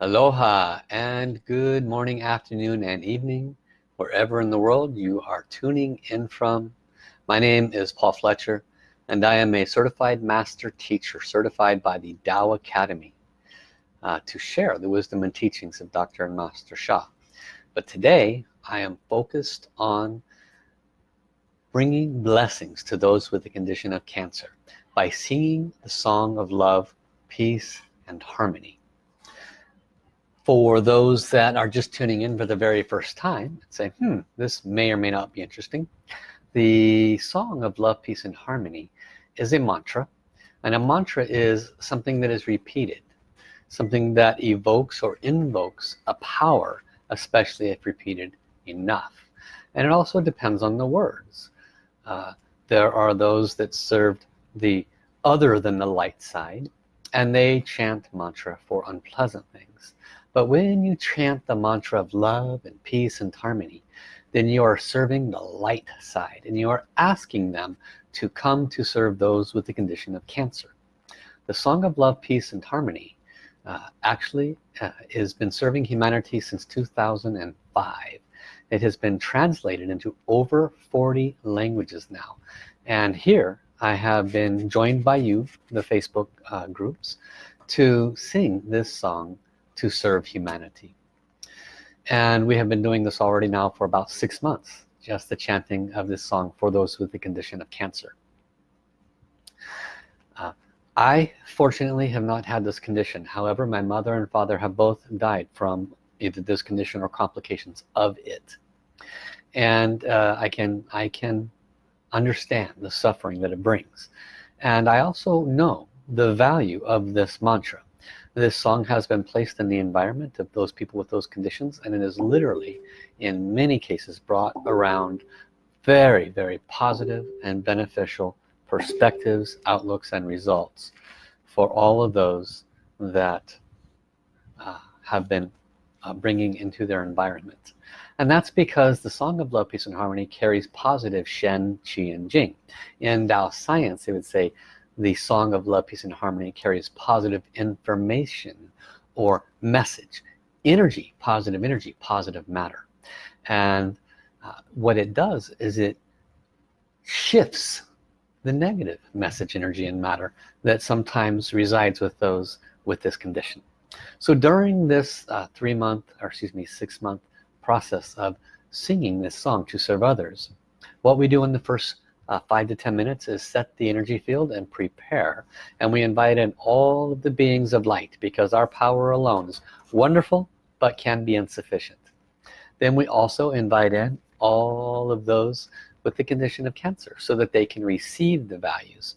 Aloha and good morning, afternoon, and evening, wherever in the world you are tuning in from. My name is Paul Fletcher, and I am a certified master teacher, certified by the Tao Academy, uh, to share the wisdom and teachings of Dr. and Master Sha. But today, I am focused on bringing blessings to those with the condition of cancer by singing the song of love, peace, and harmony for those that are just tuning in for the very first time say hmm this may or may not be interesting. The song of love peace and harmony is a mantra and a mantra is something that is repeated something that evokes or invokes a power especially if repeated enough. And it also depends on the words. Uh, there are those that served the other than the light side and they chant mantra for unpleasant things but when you chant the mantra of love and peace and harmony, then you are serving the light side and you are asking them to come to serve those with the condition of cancer. The Song of Love, Peace and Harmony uh, actually uh, has been serving humanity since 2005. It has been translated into over 40 languages now. And here I have been joined by you, the Facebook uh, groups, to sing this song to serve humanity. And we have been doing this already now for about six months just the chanting of this song for those with the condition of cancer. Uh, I fortunately have not had this condition. However my mother and father have both died from either this condition or complications of it. And uh, I can I can understand the suffering that it brings. And I also know the value of this mantra this song has been placed in the environment of those people with those conditions and it is literally in many cases brought around very very positive and beneficial perspectives outlooks and results for all of those that uh, have been uh, bringing into their environment. And that's because the song of love peace and harmony carries positive Shen Qi and Jing. In Tao science they would say the song of love peace and harmony carries positive information or message energy positive energy positive matter. And uh, what it does is it shifts the negative message energy and matter that sometimes resides with those with this condition. So during this uh, three month or excuse me six month process of singing this song to serve others what we do in the first uh, five to ten minutes is set the energy field and prepare. And we invite in all of the beings of light because our power alone is wonderful but can be insufficient. Then we also invite in all of those with the condition of cancer so that they can receive the values.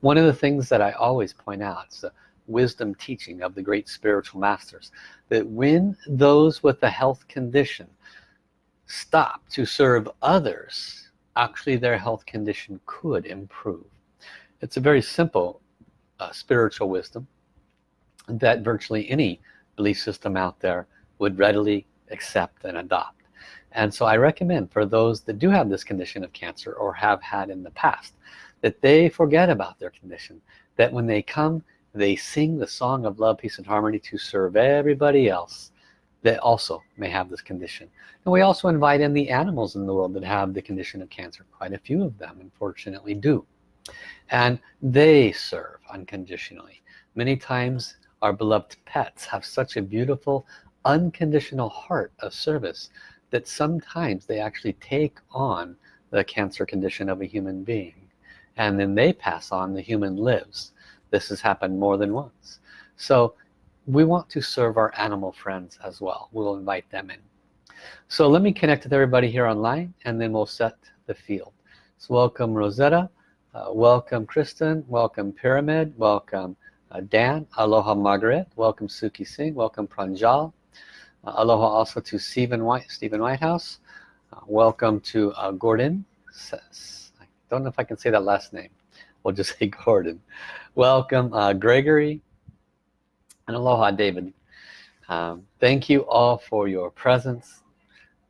One of the things that I always point out is the wisdom teaching of the great spiritual masters that when those with a health condition stop to serve others actually their health condition could improve. It's a very simple uh, spiritual wisdom that virtually any belief system out there would readily accept and adopt. And so I recommend for those that do have this condition of cancer or have had in the past that they forget about their condition that when they come they sing the song of love peace and harmony to serve everybody else that also may have this condition. And we also invite in the animals in the world that have the condition of cancer. Quite a few of them unfortunately do. And they serve unconditionally. Many times our beloved pets have such a beautiful unconditional heart of service that sometimes they actually take on the cancer condition of a human being. And then they pass on the human lives. This has happened more than once. So we want to serve our animal friends as well. We'll invite them in. So let me connect with everybody here online and then we'll set the field. So welcome Rosetta uh, welcome Kristen welcome Pyramid welcome uh, Dan aloha Margaret welcome Suki Singh welcome Pranjal uh, aloha also to Stephen White Stephen Whitehouse uh, welcome to uh, Gordon I don't know if I can say that last name. We'll just say Gordon. Welcome uh, Gregory and aloha David. Um, thank you all for your presence.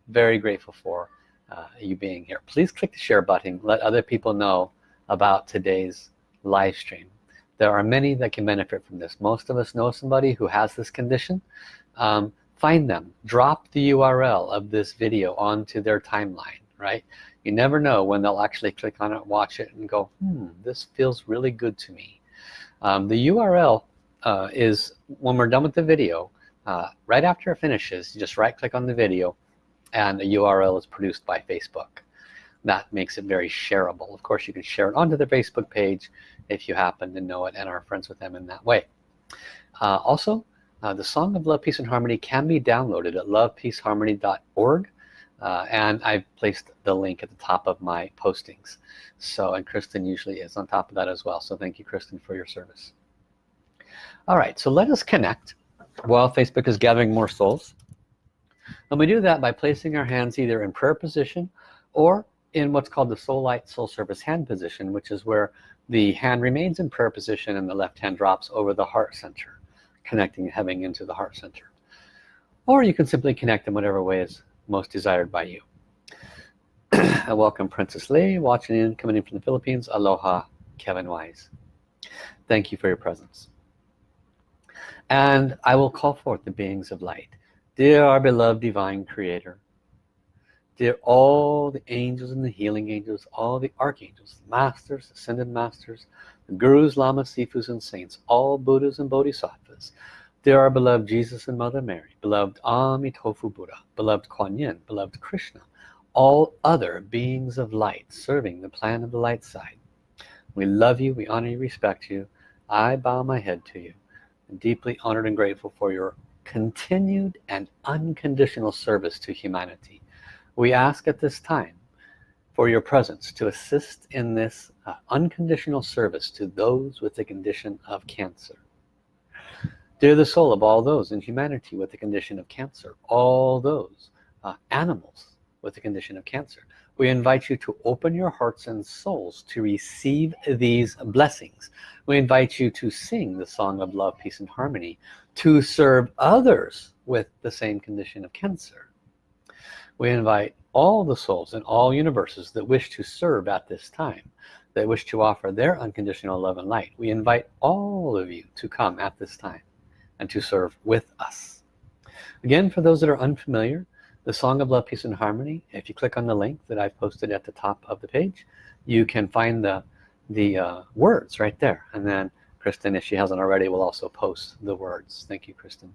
Very grateful for uh, you being here. Please click the share button. Let other people know about today's live stream. There are many that can benefit from this. Most of us know somebody who has this condition. Um, find them. Drop the URL of this video onto their timeline right? You never know when they'll actually click on it watch it and go hmm this feels really good to me. Um, the URL uh, is when we're done with the video uh, right after it finishes you just right click on the video and the URL is produced by Facebook. That makes it very shareable. Of course you can share it onto the Facebook page if you happen to know it and are friends with them in that way. Uh, also uh, the song of love peace and harmony can be downloaded at lovepeaceharmony.org uh, and I've placed the link at the top of my postings. So and Kristen usually is on top of that as well. So thank you Kristen for your service all right so let us connect while Facebook is gathering more souls. And we do that by placing our hands either in prayer position or in what's called the soul light soul service hand position which is where the hand remains in prayer position and the left hand drops over the heart center connecting heaven into the heart center. Or you can simply connect in whatever way is most desired by you. I welcome Princess Lee watching in coming in from the Philippines. Aloha Kevin Wise. Thank you for your presence and I will call forth the beings of light. Dear our beloved divine creator dear all the angels and the healing angels all the archangels masters ascended masters the gurus lamas sifus and saints all buddhas and bodhisattvas dear our beloved jesus and mother mary beloved amitofu buddha beloved kuan yin beloved krishna all other beings of light serving the plan of the light side. We love you we honor you respect you. I bow my head to you Deeply honored and grateful for your continued and unconditional service to humanity. We ask at this time for your presence to assist in this uh, unconditional service to those with the condition of cancer. Dear the soul of all those in humanity with the condition of cancer all those uh, animals with the condition of cancer we invite you to open your hearts and souls to receive these blessings. We invite you to sing the song of love peace and harmony to serve others with the same condition of cancer. We invite all the souls in all universes that wish to serve at this time that wish to offer their unconditional love and light. We invite all of you to come at this time and to serve with us. Again for those that are unfamiliar the song of love peace and harmony. If you click on the link that I've posted at the top of the page you can find the the uh, words right there. And then Kristen if she hasn't already will also post the words. Thank you Kristen.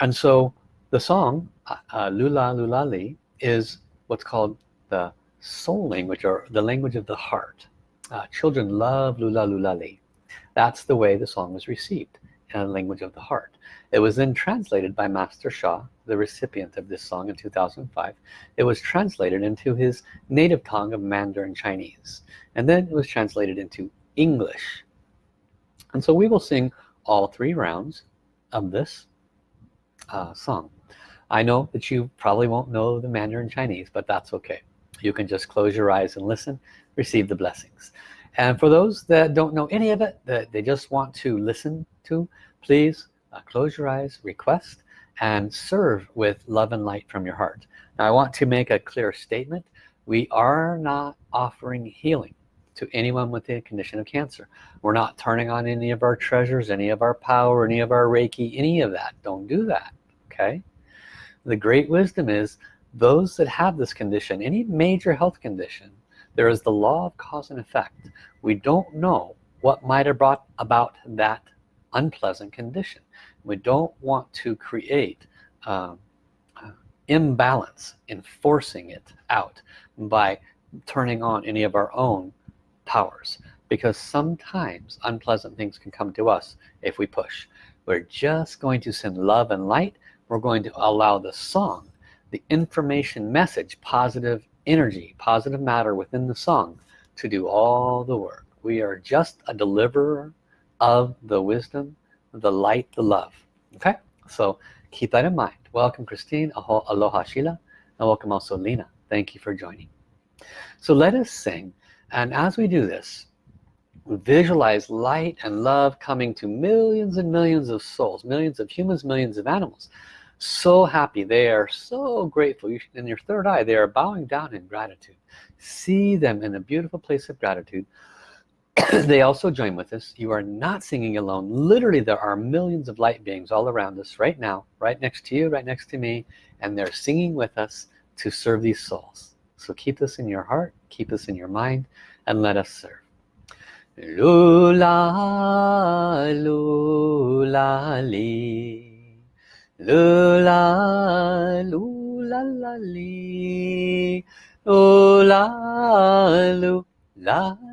And so the song uh, uh, Lula Lula Li is what's called the soul language or the language of the heart. Uh, children love Lula Lula Li. That's the way the song was received in the language of the heart. It was then translated by Master Sha the recipient of this song in 2005 it was translated into his native tongue of Mandarin Chinese and then it was translated into English. And so we will sing all three rounds of this uh, song. I know that you probably won't know the Mandarin Chinese but that's okay. You can just close your eyes and listen receive the blessings. And for those that don't know any of it that they just want to listen to please uh, close your eyes request and serve with love and light from your heart. Now I want to make a clear statement. We are not offering healing to anyone with the condition of cancer. We're not turning on any of our treasures any of our power any of our Reiki any of that. Don't do that okay? The great wisdom is those that have this condition any major health condition there is the law of cause and effect. We don't know what might have brought about that unpleasant condition we don't want to create um, uh, imbalance in forcing it out by turning on any of our own powers. Because sometimes unpleasant things can come to us if we push. We're just going to send love and light. We're going to allow the song the information message positive energy positive matter within the song to do all the work. We are just a deliverer of the wisdom the light the love. Okay? So keep that in mind. Welcome Christine. Aho, aloha Sheila. And welcome also Lena. Thank you for joining. So let us sing. And as we do this visualize light and love coming to millions and millions of souls millions of humans millions of animals. So happy. They are so grateful. In your third eye they are bowing down in gratitude. See them in a beautiful place of gratitude they also join with us you are not singing alone literally there are millions of light beings all around us right now right next to you right next to me and they're singing with us to serve these souls so keep this in your heart keep this in your mind and let us serve Lula, lula, li. Lula, lula, la, li. Lula, lula,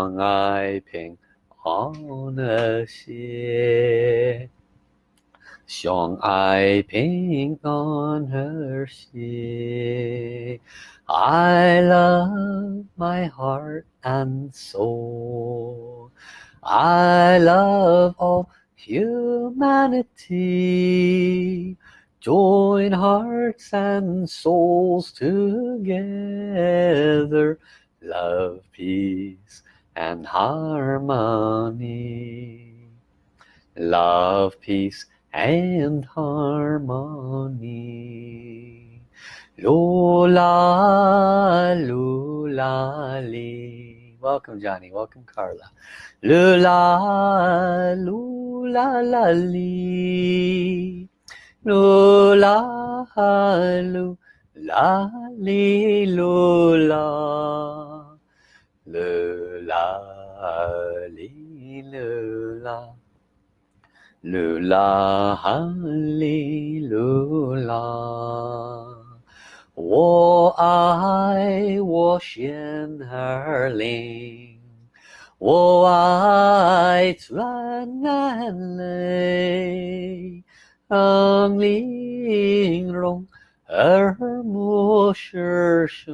相爱平安和谐，相爱平安和谐。I love my heart and soul. I love all humanity join hearts and souls together love peace and harmony love peace and harmony Lula, Lee. Welcome Johnny, welcome Carla. Lula, lula, la, li. Lula, lula, li, lula. 乐啦，哩乐啦，乐啦哩乐啦，我爱我仙儿灵，我爱转南灵，玲珑耳目是声。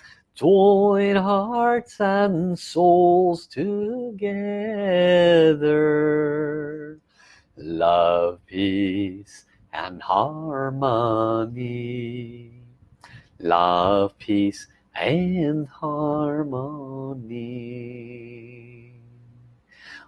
join hearts and souls together love peace and harmony love, peace, and harmony.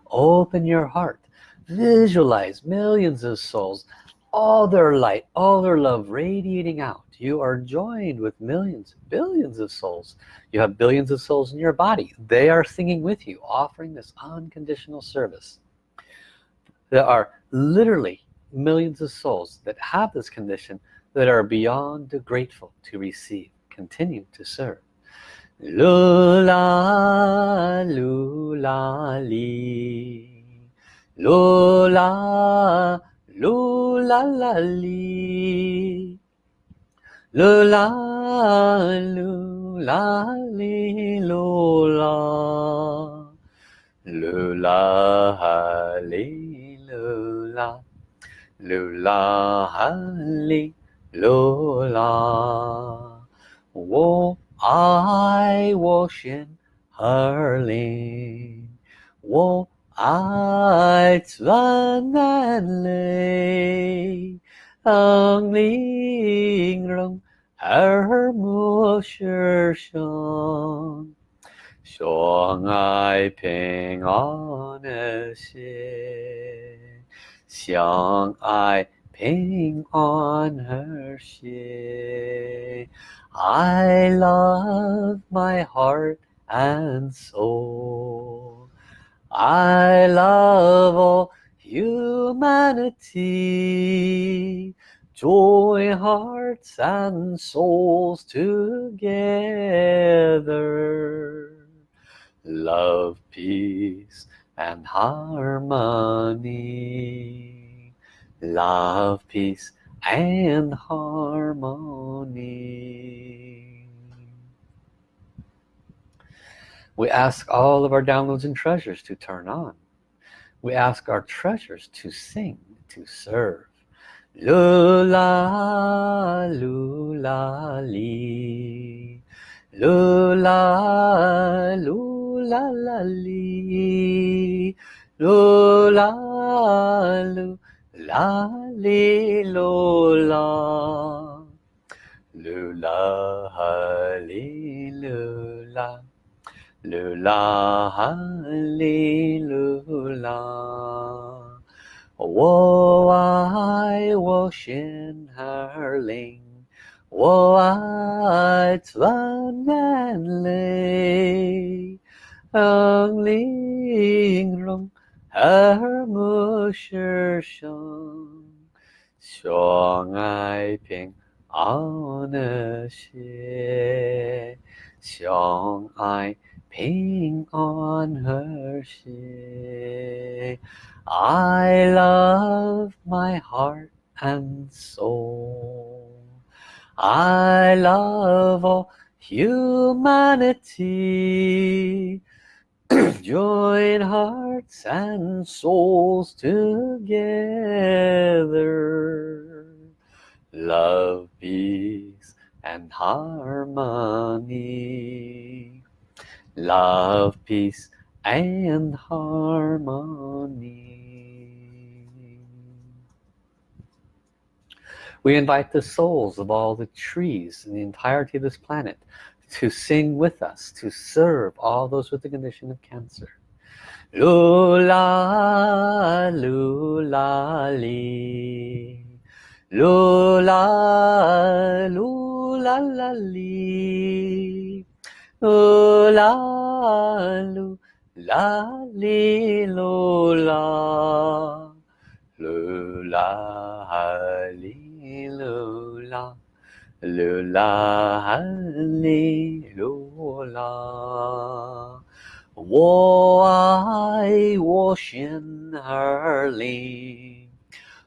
Open your heart. Visualize millions of souls, all their light, all their love radiating out. You are joined with millions, billions of souls. You have billions of souls in your body. They are singing with you, offering this unconditional service. There are literally millions of souls that have this condition that are beyond grateful to receive continue to serve lula lula li lula lula la li lula lula li lula lula li lula lula li 流浪，我爱我心儿灵，我爱钻眼泪， ang shong shong ping on her I love my heart and soul. I love all humanity join hearts and souls together. Love peace and harmony. Love peace and harmony. We ask all of our downloads and treasures to turn on we ask our treasures to sing to serve. Lula lula li. Lula lula la lula lula. Lula lula lula 噜啦哈里噜啦，我爱我心儿灵，我爱自然里，灵灵融，耳目是生，相爱平，安乐些，相爱。on her ship I love my heart and soul. I love all humanity. Join hearts and souls together. Love peace and harmony love peace and harmony We invite the souls of all the trees and the entirety of this planet to sing with us, to serve all those with the condition of cancer. Lula, lula, li. Lula, lula, la, li. 哦啦噜啦哩噜啦，噜啦哩噜啦，噜啦哩噜啦。我爱我心儿里，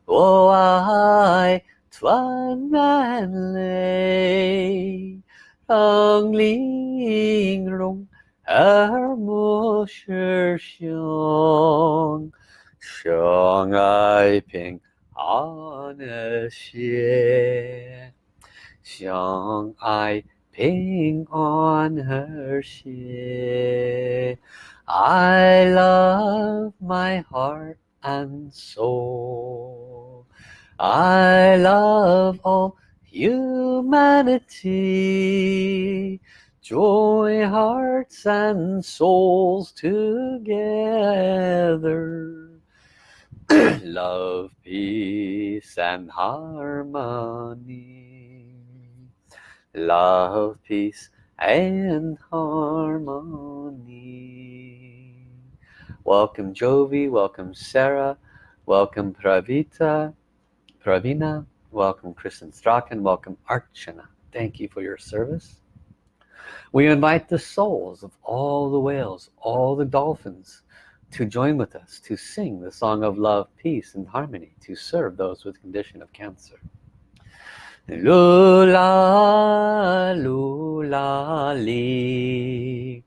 我爱团圆泪。ang linh lung er mô sư xiong xiong ai ping an xie xiong ai ping on xie I love my heart and soul. I love all humanity. Join hearts and souls together. love peace and harmony. Love peace and harmony. Welcome Jovi. Welcome Sarah. Welcome Pravita. Pravina welcome Kristen Strachan. Welcome Archana. Thank you for your service. We invite the souls of all the whales all the dolphins to join with us to sing the song of love peace and harmony to serve those with condition of cancer. Lula lula li.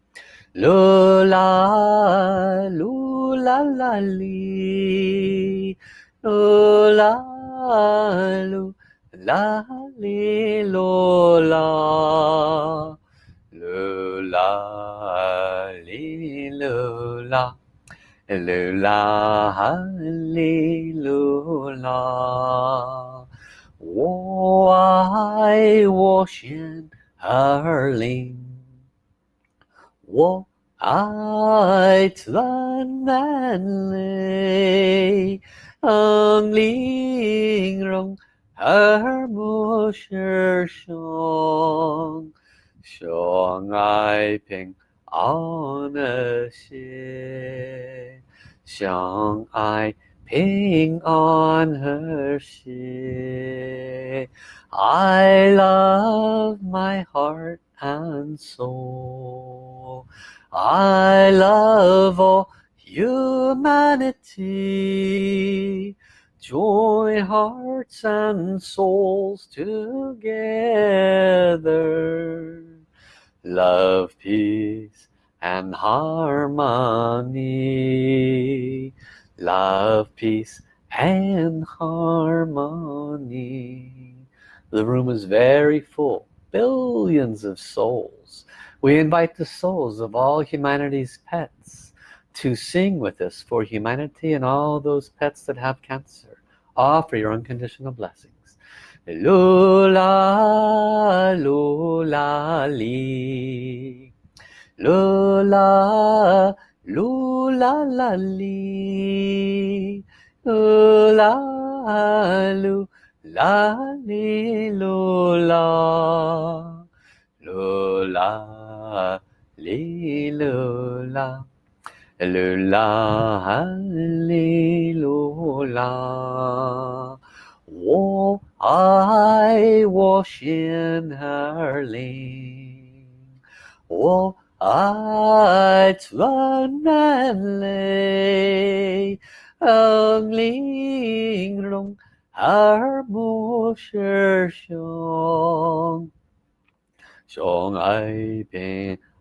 Lula lula la li. Lula lula li lula lula li lula 噜啦哈利噜啦，我爱我心儿灵，我爱钻满泪， ang lingrong harmo shir shong shong ai ping on a she shong ai ping on her she I love my heart and soul. I love all humanity. join hearts and souls together. Love peace and harmony. Love peace and harmony. The room is very full billions of souls. We invite the souls of all humanity's pets to sing with us for humanity and all those pets that have cancer. Offer your unconditional blessings. Li. Lula lula la la lu la ha li lu la wo ai wo xian er ling wo ai tuan man lei eng ling rong er mo shi xiong 相爱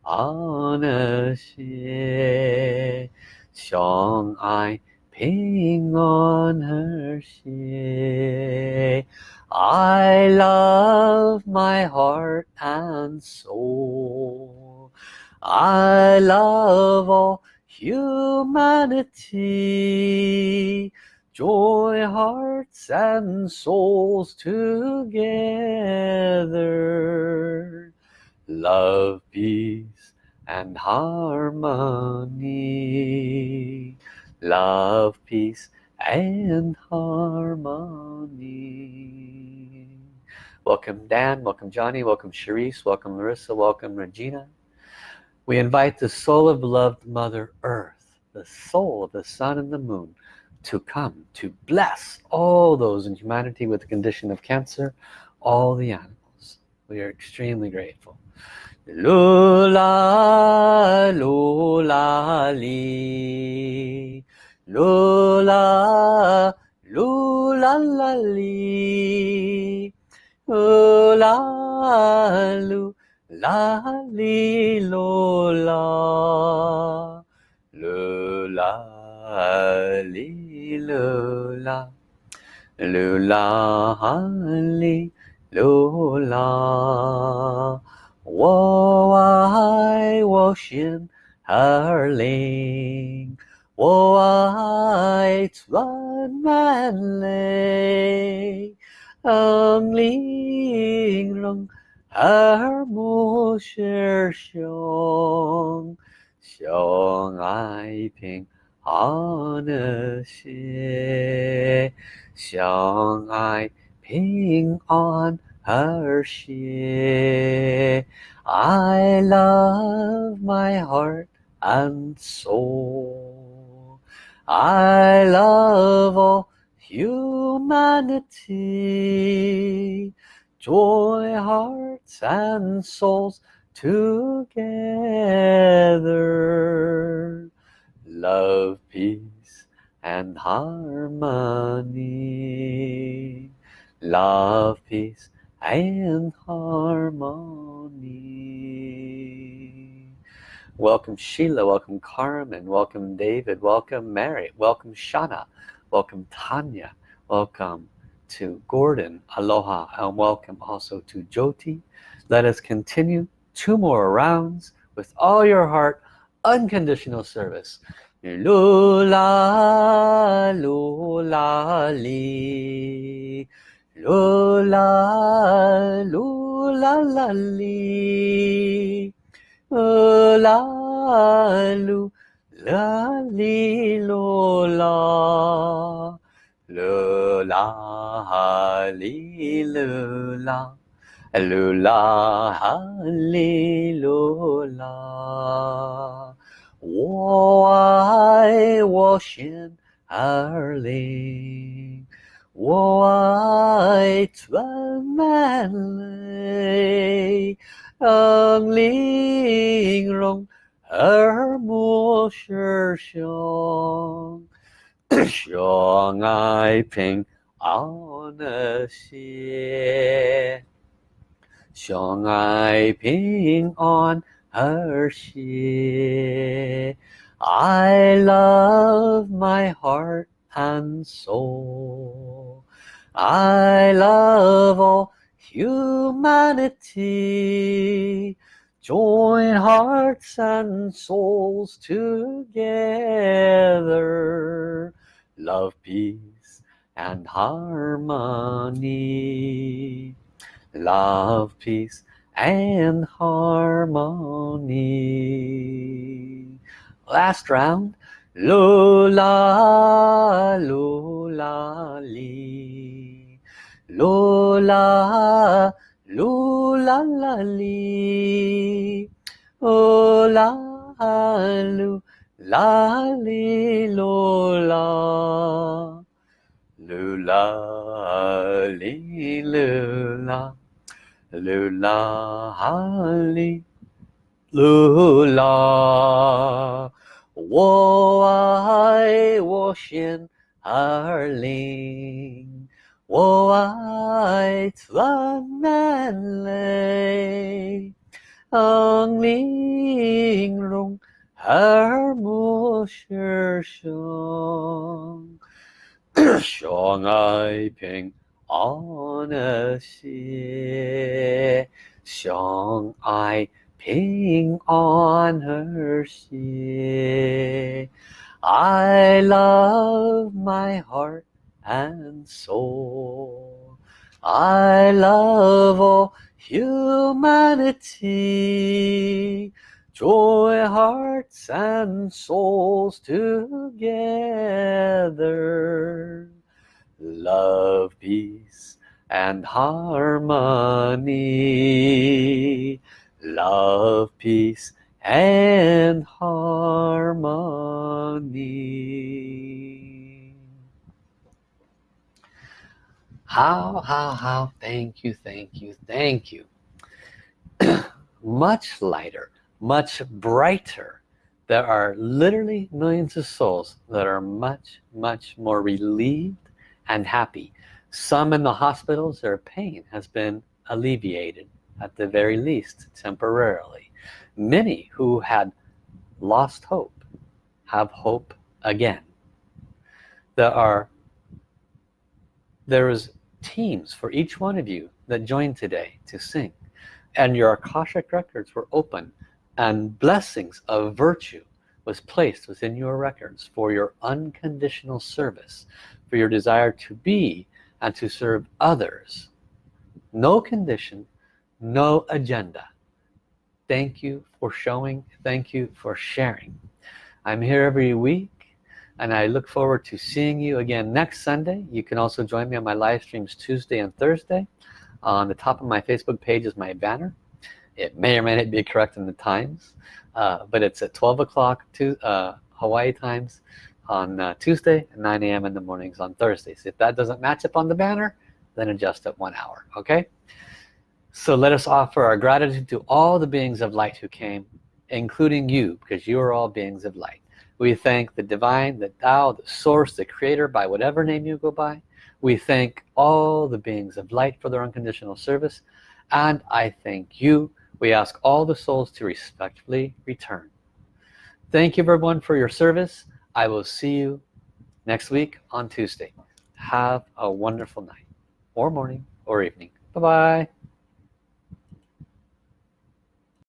平安和谐，相爱平安和谐。I love my heart and soul. I love all humanity. Join hearts and souls together love peace and harmony. Love peace and harmony. Welcome Dan. Welcome Johnny. Welcome Sharice. Welcome Larissa welcome Regina. We invite the soul of beloved mother earth the soul of the sun and the moon to come to bless all those in humanity with the condition of cancer all the animals. We are extremely grateful Lula, lula, li. Lula, lula, la, li. Lula, lu, la, li, lula. Lula, li, lula. Lula, li, lula. 我爱我心儿灵，我爱村满内，嗯，玲儿母师兄，兄爱平安的心，爱平安。平安。Hershey. I love my heart and soul. I love all humanity. Joy, hearts and souls together. Love, peace and harmony. Love, peace and harmony. Welcome Sheila, welcome Carmen, welcome David, welcome Mary, welcome Shana, welcome Tanya, welcome to Gordon, aloha, and welcome also to Jyoti. Let us continue two more rounds with all your heart, unconditional service. Lula, lula. Lula, lula, la, li. La, lu, la, li, lula. Lula, li, lula. Lula, li, lula. 我爱我心儿灵。 white manley ơn liên rung ở mùa sơ song cho ngài bình áo nơ xie cho ngài bình her xie I love my heart and soul. I love all humanity. Join hearts and souls together. Love, peace, and harmony. Love, peace, and harmony. Last round. Lola, Lola, Lee. Lola, Lola, la, Lee. Lola, Lola, la, Lee, Lola. Lula, Lee, Lula. Lula, Lee. Lula. 我爱我先二零，我爱赞美泪，昂玲荣而莫失雄，相爱平安的心，相爱。ping on her ship I love my heart and soul. I love all humanity. Joy hearts and souls together. Love peace and harmony love, peace, and harmony. How, how, how, thank you, thank you, thank you. much lighter, much brighter. There are literally millions of souls that are much, much more relieved and happy. Some in the hospitals, their pain has been alleviated at the very least temporarily. Many who had lost hope have hope again. There are there is teams for each one of you that joined today to sing and your Akashic records were open and blessings of virtue was placed within your records for your unconditional service for your desire to be and to serve others. No condition no agenda. Thank you for showing. Thank you for sharing. I'm here every week and I look forward to seeing you again next Sunday. You can also join me on my live streams Tuesday and Thursday. On the top of my Facebook page is my banner. It may or may not be correct in the times uh, but it's at 12 o'clock to uh, Hawaii times on uh, Tuesday 9 a.m. in the mornings on Thursdays. If that doesn't match up on the banner then adjust it one hour okay so let us offer our gratitude to all the beings of light who came, including you, because you are all beings of light. We thank the divine, the Tao, the source, the creator, by whatever name you go by. We thank all the beings of light for their unconditional service. And I thank you. We ask all the souls to respectfully return. Thank you everyone for your service. I will see you next week on Tuesday. Have a wonderful night or morning or evening. Bye-bye.